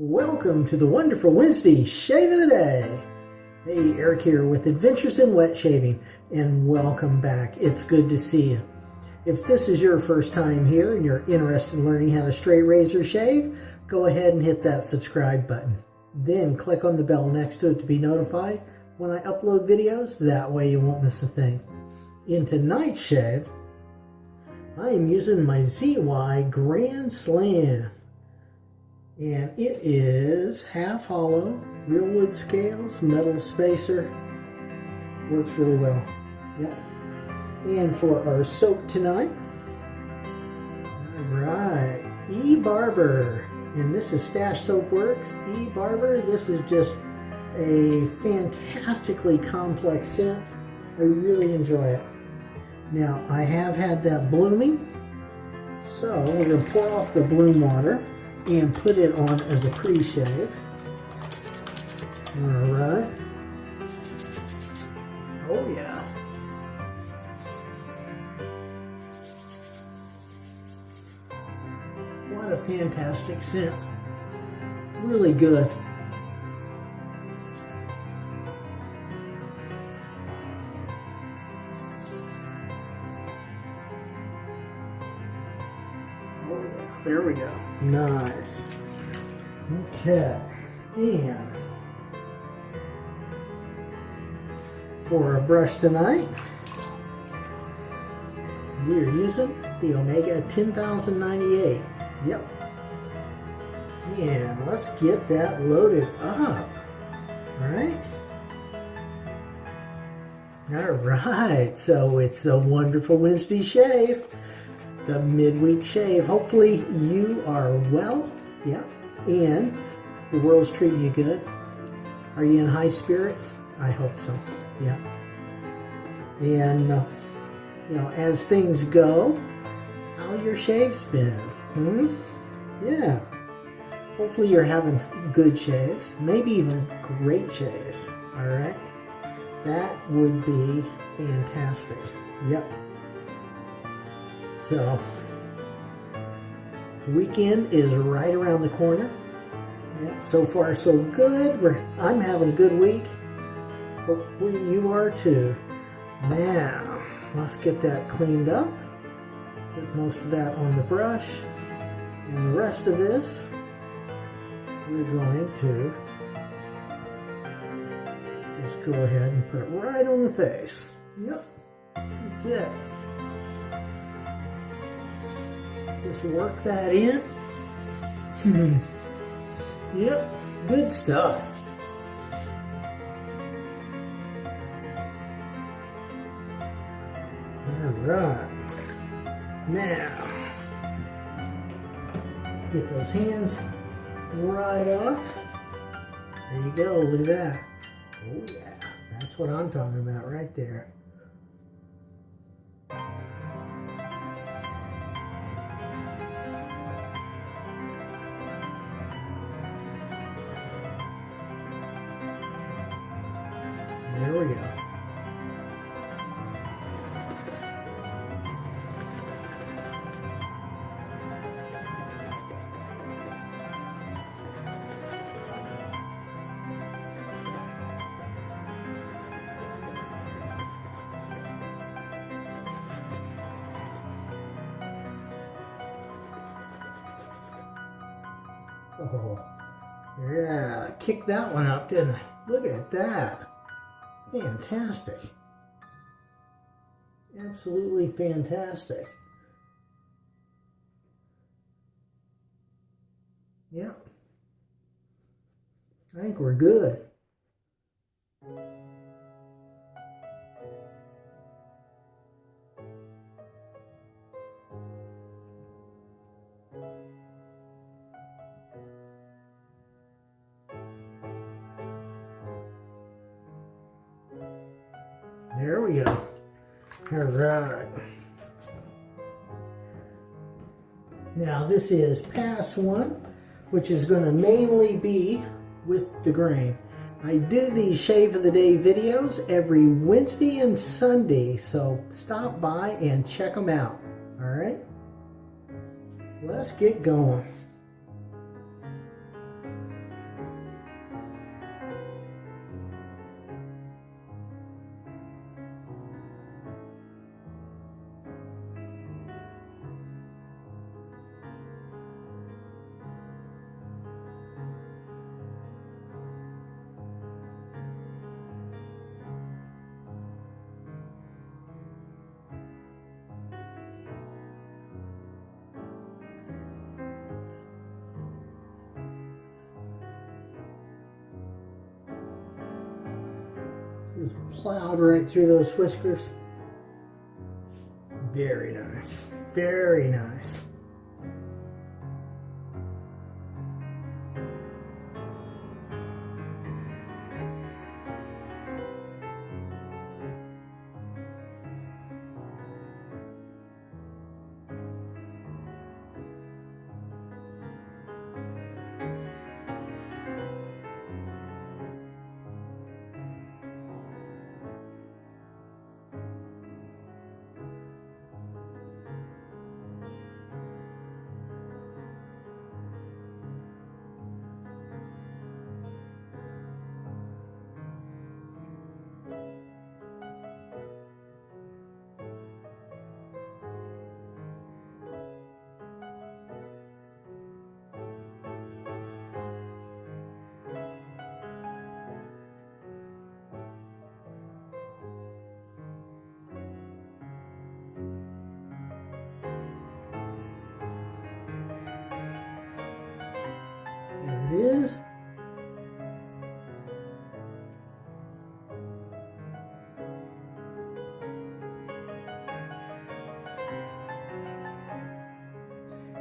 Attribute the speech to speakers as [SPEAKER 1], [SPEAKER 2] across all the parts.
[SPEAKER 1] Welcome to the Wonderful Wednesday Shave of the Day. Hey, Eric here with Adventures in Wet Shaving, and welcome back. It's good to see you. If this is your first time here and you're interested in learning how to straight razor shave, go ahead and hit that subscribe button. Then click on the bell next to it to be notified when I upload videos. That way you won't miss a thing. In tonight's shave, I am using my ZY Grand Slam and it is half hollow, real wood scales, metal spacer. Works really well. Yep. And for our soap tonight, all right, E Barber, and this is Stash Soap Works. E Barber, this is just a fantastically complex scent. I really enjoy it. Now, I have had that blooming, so we're to pour off the bloom water and put it on as a pre-shave. All right. Oh yeah. What a fantastic scent. Really good. Oh, there we go. Nice. Okay. And for our brush tonight, we are using the Omega 10098. Yep. And let's get that loaded up. All right. All right, so it's the wonderful Wednesday shave the midweek shave. Hopefully you are well, yeah, and the world's treating you good. Are you in high spirits? I hope so, yeah. And, uh, you know, as things go, how your shave's been, hmm? Yeah. Hopefully you're having good shaves, maybe even great shaves, all right? That would be fantastic. Yep. So, weekend is right around the corner. So far, so good. We're, I'm having a good week. Hopefully you are too. Now, let's get that cleaned up. Put most of that on the brush. And the rest of this, we're going to just go ahead and put it right on the face. Yep, that's it. Just work that in. Hmm. Yep, good stuff. All right. Now, get those hands right up. There you go, look at that. Oh yeah, that's what I'm talking about right there. There yeah, kicked that one up, didn't I? Look at that. Fantastic. Absolutely fantastic. Yeah. I think we're good. All right. Now this is pass one, which is going to mainly be with the grain. I do these shave of the day videos every Wednesday and Sunday, so stop by and check them out. All right. Let's get going. Through those whiskers. Very nice. Very nice.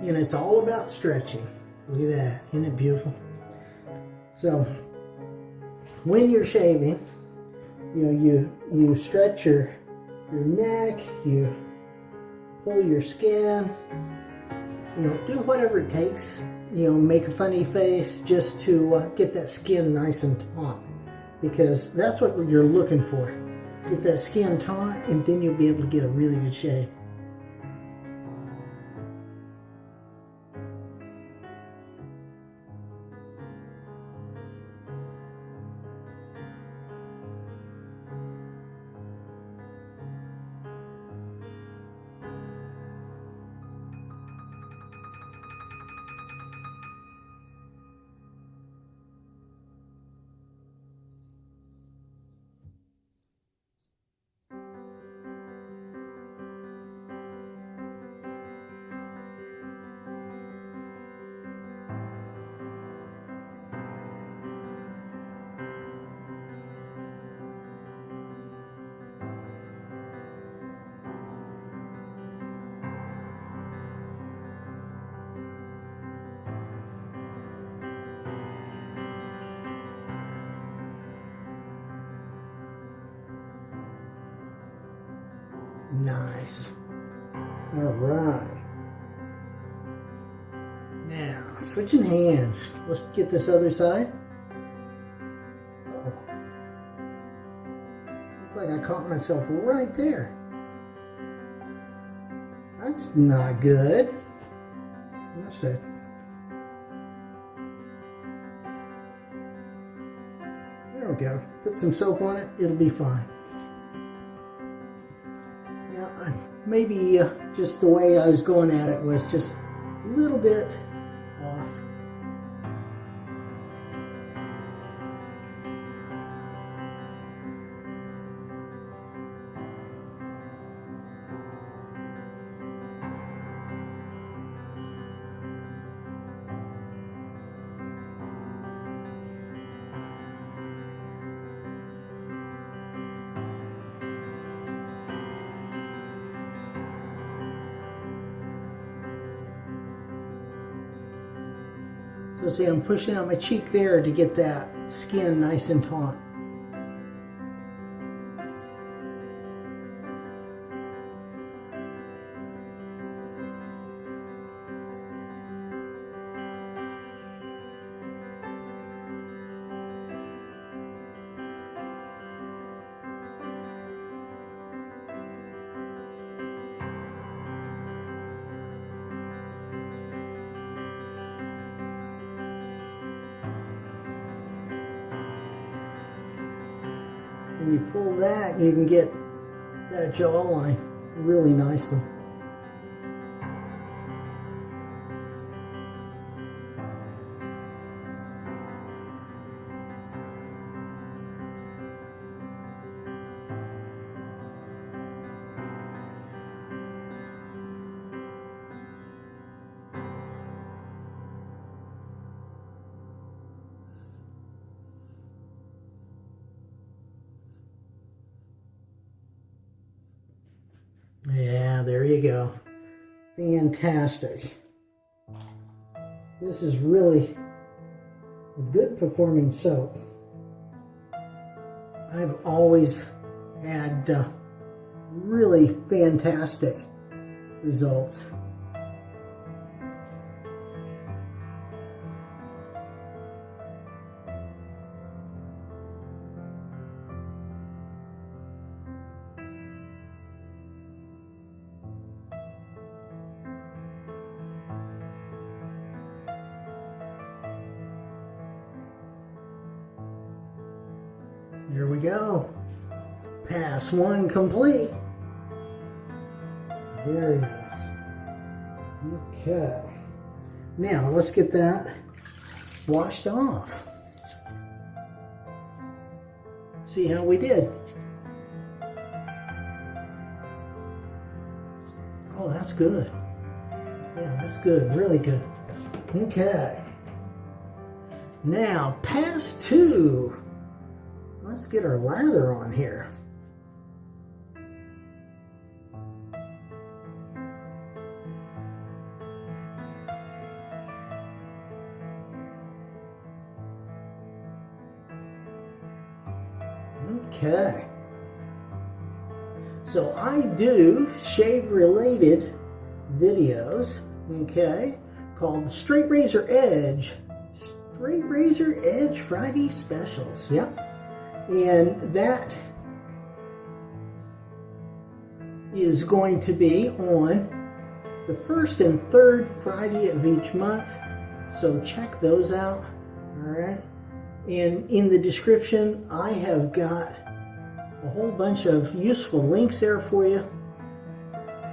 [SPEAKER 1] And it's all about stretching. Look at that. Isn't it beautiful? So, when you're shaving, you know, you, you stretch your, your neck, you pull your skin, you know, do whatever it takes. You know, make a funny face just to uh, get that skin nice and taut. Because that's what you're looking for. Get that skin taut and then you'll be able to get a really good shave. Nice. All right. Now, switching hands. Let's get this other side. Looks like I caught myself right there. That's not good. Must have. There we go. Put some soap on it. It'll be fine. Maybe uh, just the way I was going at it was just a little bit see, I'm pushing out my cheek there to get that skin nice and taut. Pull that, you can get that jawline really nicely. Go. Fantastic. This is really a good performing soap. I've always had uh, really fantastic results. Here we go. Pass one complete. Very nice. Okay. Now let's get that washed off. See how we did. Oh, that's good. Yeah, that's good. Really good. Okay. Now, pass two. Let's get our lather on here. Okay. So I do shave related videos, okay, called Straight Razor Edge. Straight Razor Edge Friday specials. Yep. And that is going to be on the first and third Friday of each month. So check those out. All right. And in the description, I have got a whole bunch of useful links there for you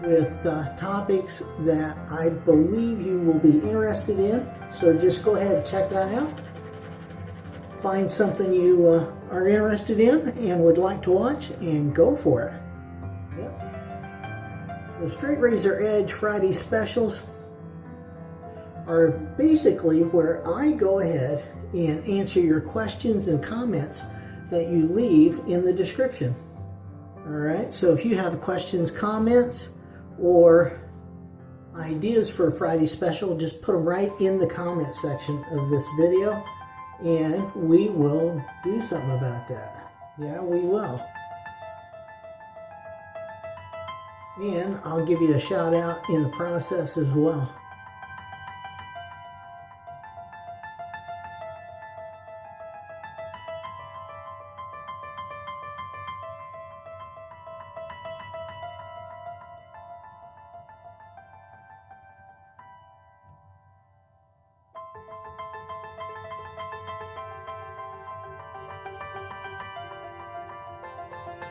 [SPEAKER 1] with uh, topics that I believe you will be interested in. So just go ahead and check that out. Find something you uh, are interested in and would like to watch and go for it. Yep. The Straight Razor Edge Friday specials are basically where I go ahead and answer your questions and comments that you leave in the description. All right, so if you have questions, comments, or ideas for a Friday special, just put them right in the comment section of this video and we will do something about that. Yeah, we will. And I'll give you a shout out in the process as well.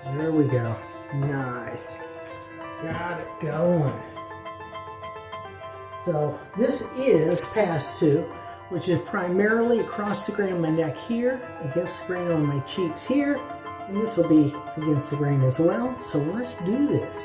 [SPEAKER 1] There we go. Nice. Got it going. So this is pass two, which is primarily across the grain of my neck here, against the grain on my cheeks here, and this will be against the grain as well. So let's do this.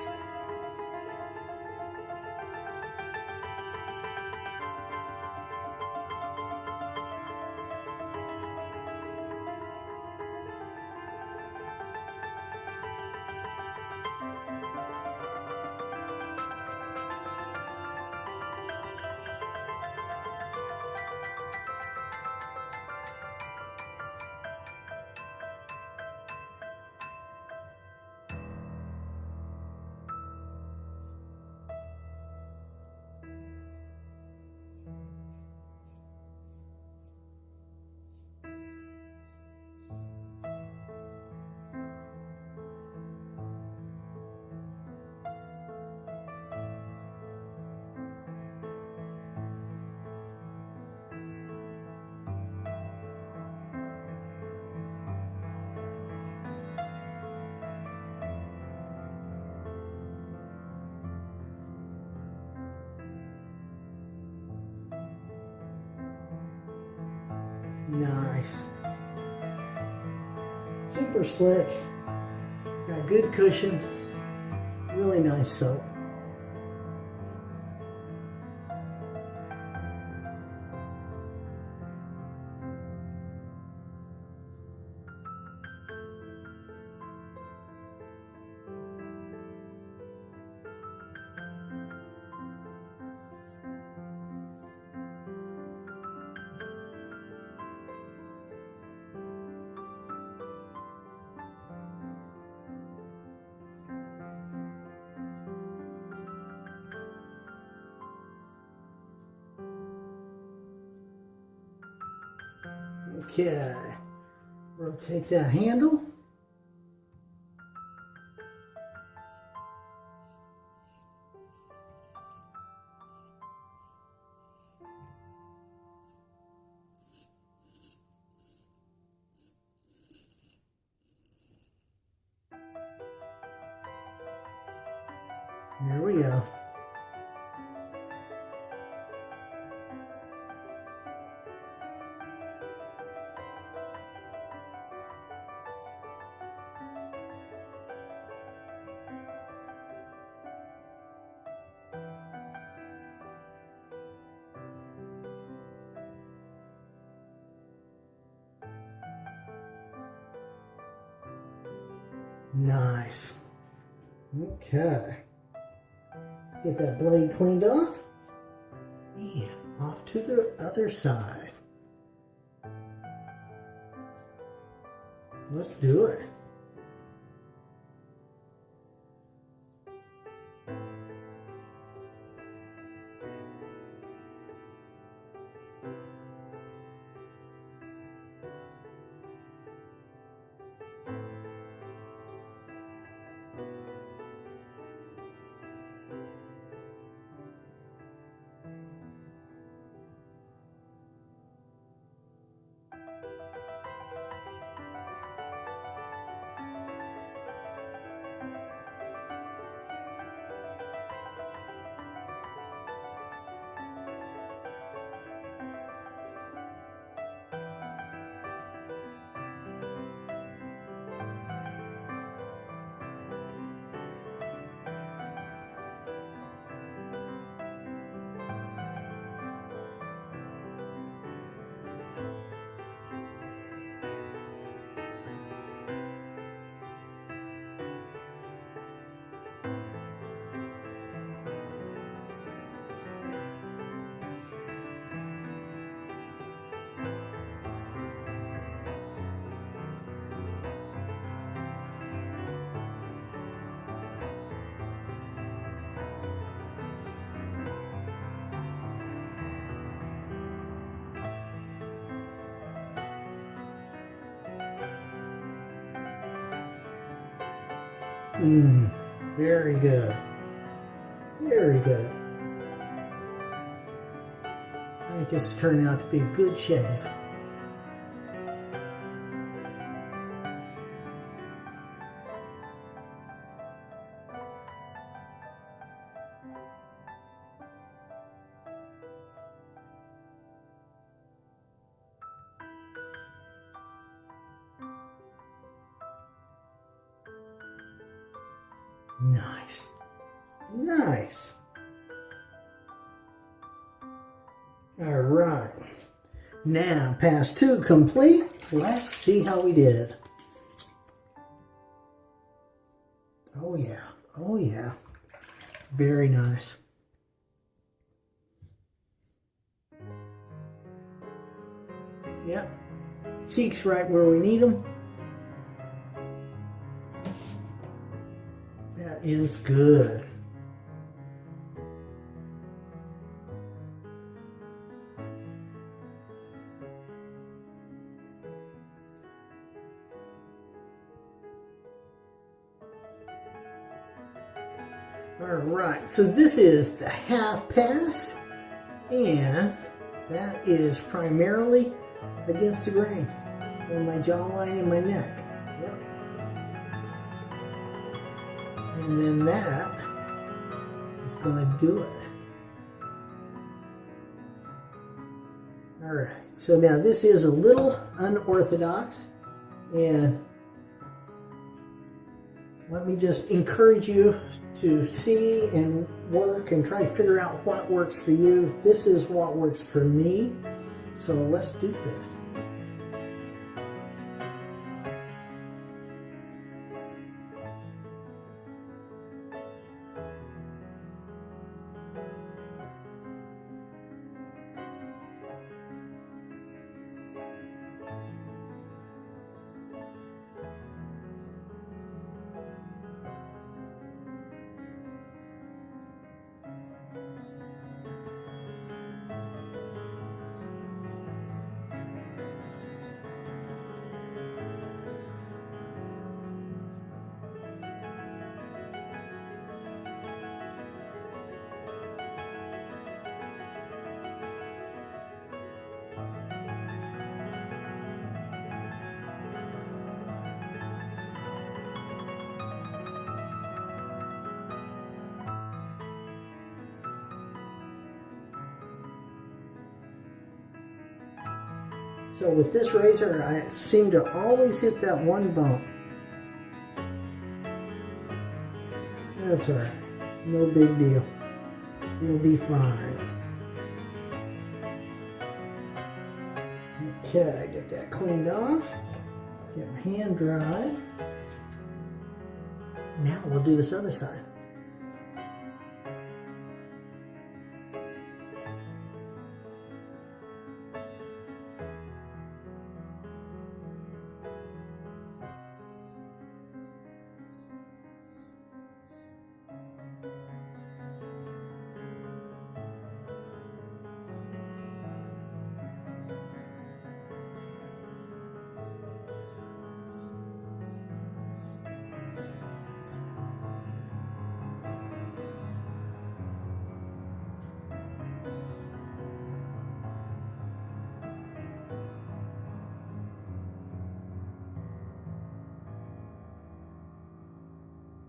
[SPEAKER 1] Nice. Super slick. Got good cushion. Really nice soap. Rotate that handle. Nice. Okay. Get that blade cleaned off. And off to the other side. Let's do it. Mmm, very good. Very good. I think it's turned out to be a good shave. Now, pass two complete. Let's see how we did. Oh, yeah. Oh, yeah. Very nice. Yep. Cheeks right where we need them. That is good. Right, so this is the half pass, and that is primarily against the grain on my jawline and my neck. Yep. And then that is going to do it. All right, so now this is a little unorthodox, and let me just encourage you to see and work and try to figure out what works for you. This is what works for me. So let's do this. So with this razor, I seem to always hit that one bump. That's alright. No big deal. You'll be fine. Okay, get that cleaned off. Get my hand dry. Now we'll do this other side.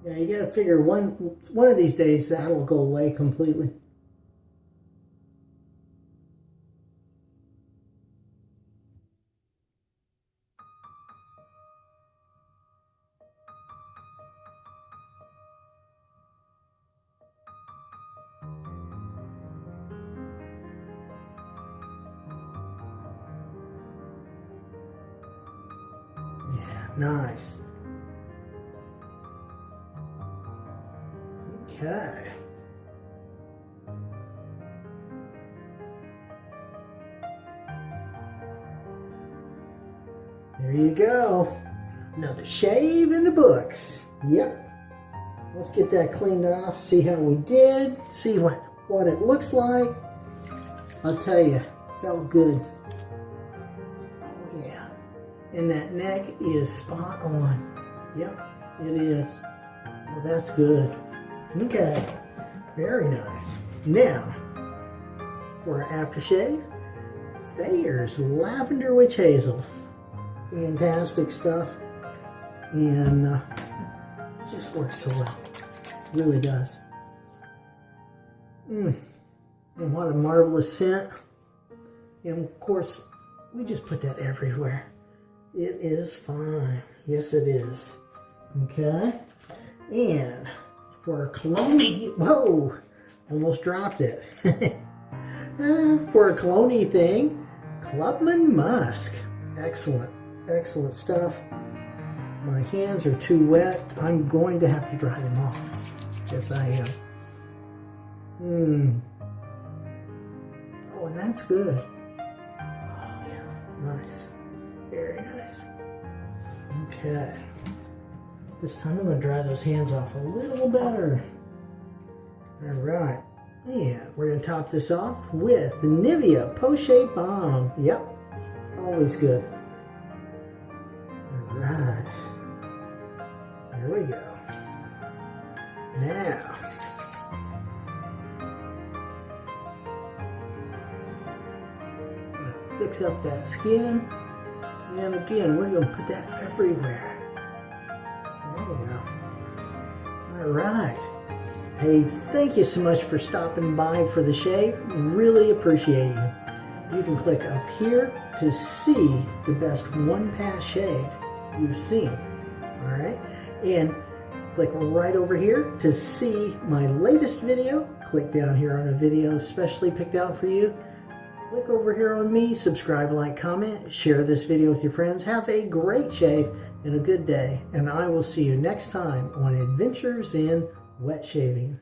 [SPEAKER 1] Yeah, you gotta figure one one of these days that'll go away completely. There you go. Another shave in the books. Yep. Let's get that cleaned off, see how we did, see what, what it looks like. I'll tell you, felt good. Oh yeah. And that neck is spot on. Yep, it is. Well, that's good. Okay, very nice. Now, for our aftershave, there's Lavender Witch Hazel. Fantastic stuff. And uh, just works so well. Really does. Mmm. And what a marvelous scent. And of course, we just put that everywhere. It is fine. Yes, it is. Okay. And for a cologne, whoa, almost dropped it. uh, for a cologne thing, Clubman Musk. Excellent, excellent stuff. My hands are too wet. I'm going to have to dry them off. Yes, I am. Hmm. Oh, and that's good. Oh, yeah. Nice. Very nice. Okay. This time I'm going to dry those hands off a little better. All right. And we're going to top this off with the Nivea Poche Balm. Yep. Always good. Now. Fix up that skin. And again, we're going to put that everywhere. There we go. All right. Hey, thank you so much for stopping by for the shave. Really appreciate you. You can click up here to see the best one pass shave you've seen. All right. And click right over here to see my latest video. Click down here on a video specially picked out for you. Click over here on me, subscribe, like, comment, share this video with your friends. Have a great shave and a good day. And I will see you next time on Adventures in Wet Shaving.